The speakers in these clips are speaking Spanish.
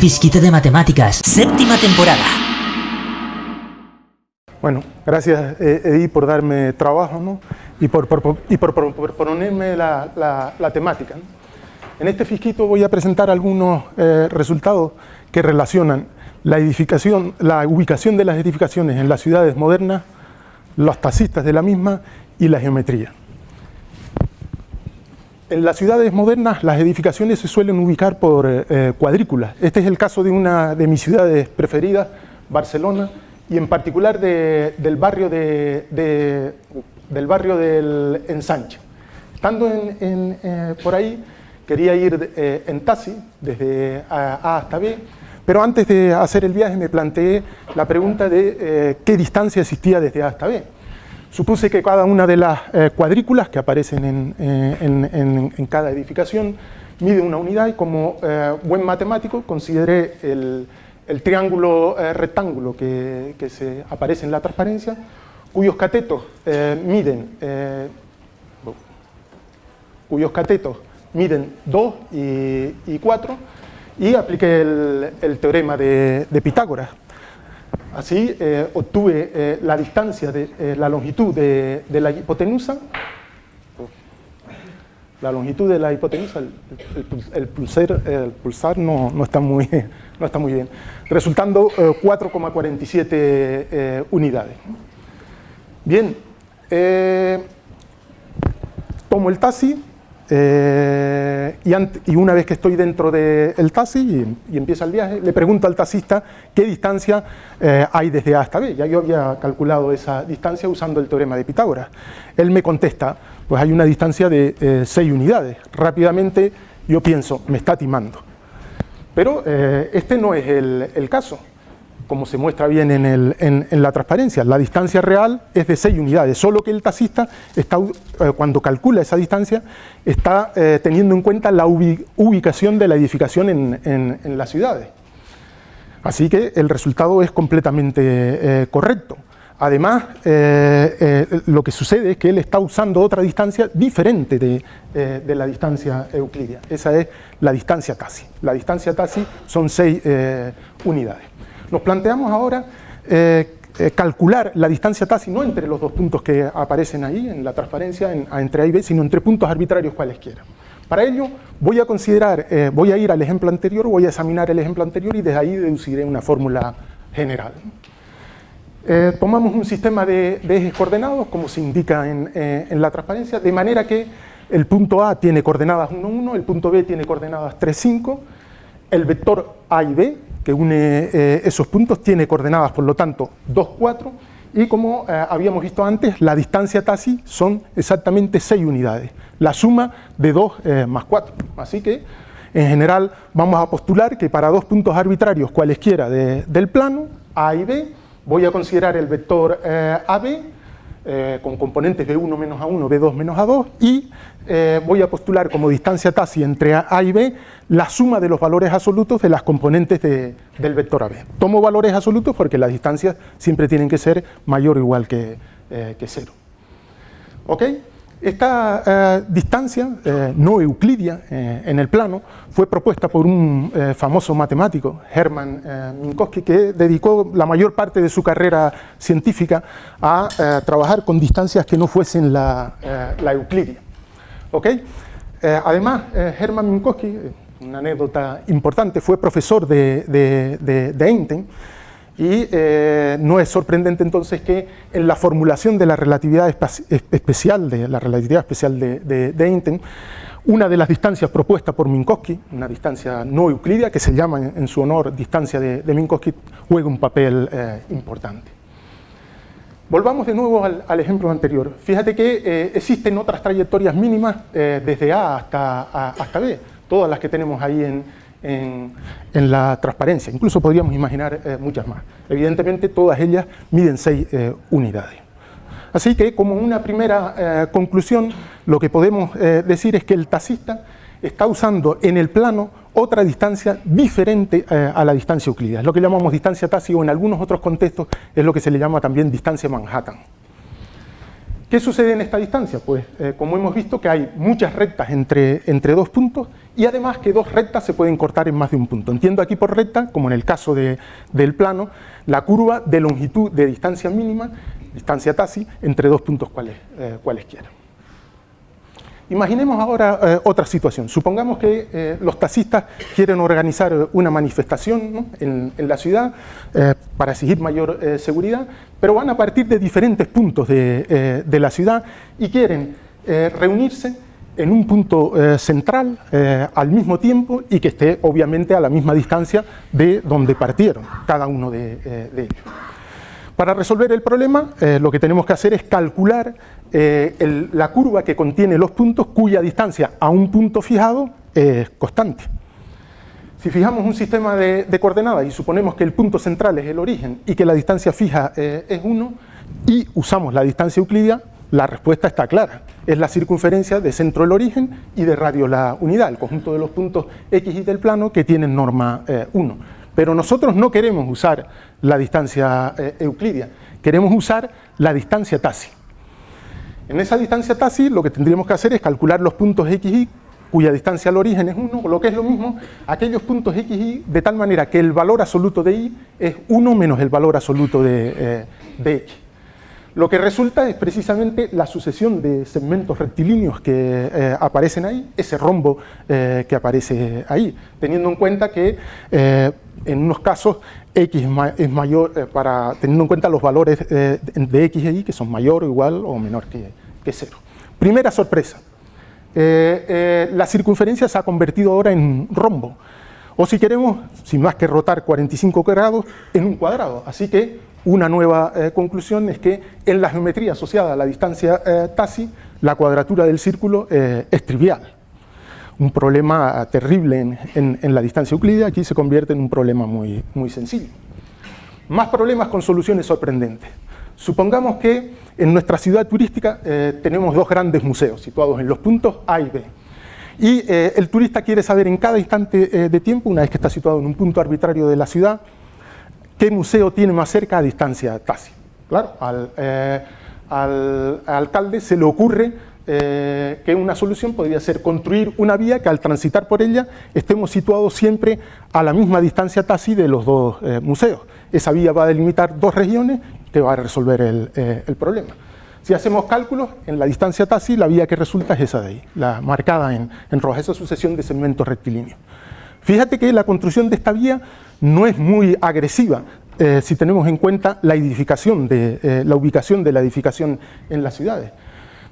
fisquito de matemáticas, séptima temporada. Bueno, gracias eh, Edi por darme trabajo ¿no? y, por, y por, proponerme la, la, temática. En este fisquito voy a presentar algunos eh, resultados que relacionan la edificación, la ubicación de las edificaciones en las ciudades modernas, los taxistas de la misma y la geometría. En las ciudades modernas las edificaciones se suelen ubicar por eh, cuadrículas. Este es el caso de una de mis ciudades preferidas, Barcelona, y en particular del, barrio de, del barrio del Ensanche. Estando eh, por ahí, quería ir eh, en taxi desde A, hasta B, pero antes de hacer el viaje me planteé la pregunta de eh, qué distancia existía desde A hasta B. Supuse que cada una de las cuadrículas que aparecen en, en, cada edificación mide una unidad y como buen matemático consideré el, triángulo eh, rectángulo que, se aparece en la transparencia, cuyos catetos eh, miden eh, cuyos catetos miden 2 y, 4 y apliqué el, teorema de, Pitágoras. Así obtuve la distancia, de, la longitud de, la hipotenusa la longitud de la hipotenusa, el, pulsar, no, no, está muy, no está muy bien, resultando 4,47 eh, eh, unidades. Bien, eh, tomo el taxi y, una vez que estoy dentro del taxi y, empieza el viaje, le pregunto al taxista qué distancia hay desde A hasta B. Ya yo había calculado esa distancia usando el teorema de Pitágoras. Él me contesta, pues hay una distancia de 6 unidades. Rápidamente yo pienso, me está timando. Pero eh, este no es el, caso, como se muestra bien en, la transparencia. La distancia real es de 6 unidades, solo que el taxista, eh, cuando calcula esa distancia, está eh, teniendo en cuenta la ubicación de la edificación en, las ciudades. Así que el resultado es completamente correcto. Además, eh, eh, lo que sucede es que él está usando otra distancia diferente de, eh, la distancia euclidia. Esa es la distancia TASI. La distancia TASI son seis unidades. Nos planteamos ahora calcular la distancia TASI no entre los dos puntos que aparecen ahí en la transparencia, entre A y B, sino entre puntos arbitrarios cualesquiera. Para ello voy a considerar, voy a ir al ejemplo anterior, voy a examinar el ejemplo anterior y desde ahí deduciré una fórmula general. Eh, tomamos un sistema de, ejes coordenados, como se indica eh, en, la transparencia, de manera que el punto A tiene coordenadas 1, 1, el punto B tiene coordenadas 3, 5, el vector A y B, que une eh, esos puntos, tiene coordenadas, por lo tanto, 2, 4, y como habíamos visto antes, la distancia TASI son exactamente 6 unidades, la suma de 2 más 4. Así que, en general, vamos a postular que para dos puntos arbitrarios cualesquiera del plano, A y B, voy a considerar el vector eh, AB eh, con componentes B1 menos A1, B2 menos A2 y eh, voy a postular como distancia TASI entre A y B la suma de los valores absolutos de las componentes del vector AB. Tomo valores absolutos porque las distancias siempre tienen que ser mayor o igual que, que cero. ¿Ok? Esta eh, distancia eh, no euclidia eh, en el plano fue propuesta por un famoso matemático, Hermann Minkowski, que dedicó la mayor parte de su carrera científica a trabajar con distancias que no fuesen la, euclidia. ¿Okay? además, Hermann Minkowski, una anécdota importante, fue profesor de, de, de Einstein, y eh, no es sorprendente entonces que en la formulación de la relatividad especial, de la relatividad especial de, Einstein, una de las distancias propuestas por Minkowski, una distancia no euclidia, que se llama en, su honor distancia de, Minkowski, juega un papel eh, importante. Volvamos de nuevo al, ejemplo anterior. Fíjate que eh, existen otras trayectorias mínimas desde A hasta, hasta B, todas las que tenemos ahí en, en, la transparencia. Incluso podríamos imaginar eh, muchas más. Evidentemente todas ellas miden 6 eh, unidades. Así que como una primera eh, conclusión lo que podemos decir es que el taxista está usando en el plano otra distancia diferente a la distancia euclídea. Es lo que llamamos distancia taxi o en algunos otros contextos es lo que se le llama también distancia Manhattan. ¿Qué sucede en esta distancia? Pues eh, como hemos visto que hay muchas rectas entre, entre dos puntos y además que dos rectas se pueden cortar en más de un punto. Entiendo aquí por recta, como en el caso del plano, la curva de longitud de distancia mínima, distancia TASI, entre dos puntos cuales, eh, cualesquiera. Imaginemos ahora eh, otra situación. Supongamos que eh, los taxistas quieren organizar una manifestación en, la ciudad eh, para exigir mayor seguridad, pero van a partir de diferentes puntos de, la ciudad y quieren reunirse en un punto central al mismo tiempo y que esté obviamente a la misma distancia de donde partieron cada uno de ellos. Para resolver el problema, lo que tenemos que hacer es calcular eh, la curva que contiene los puntos cuya distancia a un punto fijado es constante. Si fijamos un sistema de, coordenadas y suponemos que el punto central es el origen y que la distancia fija eh, es 1 y usamos la distancia euclidia, la respuesta está clara. Es la circunferencia de centro el origen y de radio la unidad, el conjunto de los puntos X y del plano que tienen norma 1. Eh, Pero nosotros no queremos usar la distancia euclidia, queremos usar la distancia TASI. En esa distancia TASI lo que tendríamos que hacer es calcular los puntos x, y, cuya distancia al origen es 1, o lo que es lo mismo, aquellos puntos x, y, de tal manera que el valor absoluto de y es 1 menos el valor absoluto de, eh, x. Lo que resulta es precisamente la sucesión de segmentos rectilíneos que eh, aparecen ahí, ese rombo eh, que aparece ahí, teniendo en cuenta que en unos casos x es mayor, para, teniendo en cuenta los valores de x e y que son mayor, igual o menor que, que cero. Primera sorpresa, eh, eh, la circunferencia se ha convertido ahora en rombo, o si queremos, sin más que rotar 45 grados, en un cuadrado. Así que una nueva eh, conclusión es que en la geometría asociada a la distancia TASI, la cuadratura del círculo es trivial. Un problema terrible en, la distancia euclídea aquí se convierte en un problema muy, muy sencillo. Más problemas con soluciones sorprendentes. Supongamos que en nuestra ciudad turística eh, tenemos dos grandes museos situados en los puntos A y B. Y eh, el turista quiere saber en cada instante eh, de tiempo, una vez que está situado en un punto arbitrario de la ciudad, qué museo tiene más cerca a distancia TASI. Claro, al, al alcalde se le ocurre que una solución podría ser construir una vía que al transitar por ella estemos situados siempre a la misma distancia TASI de los dos museos. Esa vía va a delimitar dos regiones que va a resolver eh, el, problema. Si hacemos cálculos, en la distancia TASI la vía que resulta es esa de ahí, la marcada en, en roja, esa sucesión de segmentos rectilíneos. Fíjate que la construcción de esta vía no es muy agresiva, eh, si tenemos en cuenta la edificación, de, eh, la ubicación de la edificación en las ciudades.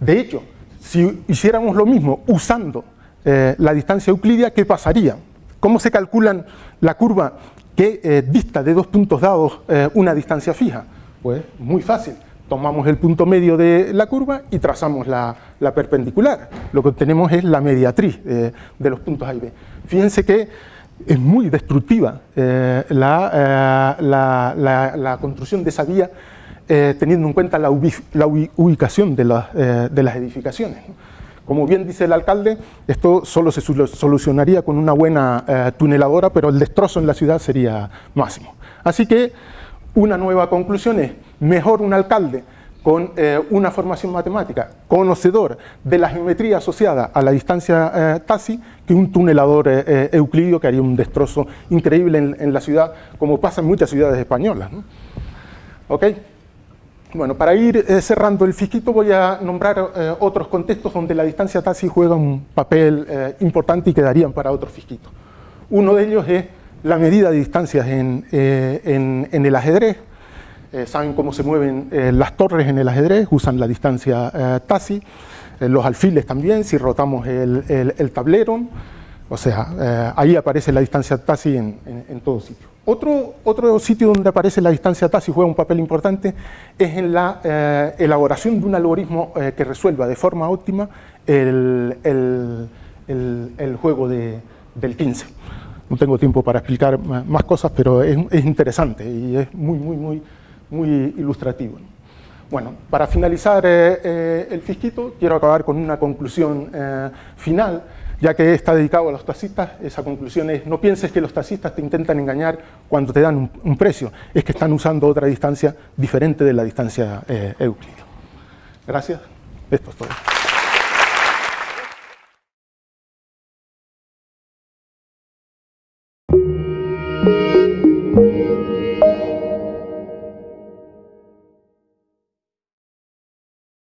De hecho, si hiciéramos lo mismo usando la distancia euclidia, ¿qué pasaría? ¿Cómo se calculan la curva que dista de dos puntos dados una distancia fija? Pues muy fácil, tomamos el punto medio de la curva y trazamos la, perpendicular. Lo que obtenemos es la mediatriz de, los puntos A y B. Fíjense que es muy destructiva eh, eh, la, construcción de esa vía eh, teniendo en cuenta la, ubicación de, las edificaciones. Como bien dice el alcalde, esto solo se solucionaría con una buena tuneladora, pero el destrozo en la ciudad sería máximo. Así que una nueva conclusión es, mejor un alcalde con eh, una formación matemática, conocedor de la geometría asociada a la distancia eh, TASI, que un tunelador eh, euclidio que haría un destrozo increíble en, la ciudad, como pasa en muchas ciudades españolas. ¿Ok? Bueno, para ir cerrando el fisquito voy a nombrar otros contextos donde la distancia TASI juega un papel importante y quedarían para otros fisquitos. Uno de ellos es la medida de distancias en, eh, el ajedrez, eh, saben cómo se mueven eh, las torres en el ajedrez, usan la distancia TASI, los alfiles también, si rotamos el, tablero, o sea, ahí aparece la distancia TASI en, en, todo sitio. Otro, otro, sitio donde aparece la distancia TASI juega un papel importante es en la elaboración de un algoritmo que resuelva de forma óptima el, juego del 15 no tengo tiempo para explicar más cosas, pero es, interesante y es muy, muy, muy, muy ilustrativo. Bueno, para finalizar eh, eh, el fisquito, quiero acabar con una conclusión eh, final, ya que está dedicado a los taxistas, esa conclusión es, no pienses que los taxistas te intentan engañar cuando te dan un, precio, es que están usando otra distancia diferente de la distancia euclídea. Gracias. Esto es todo.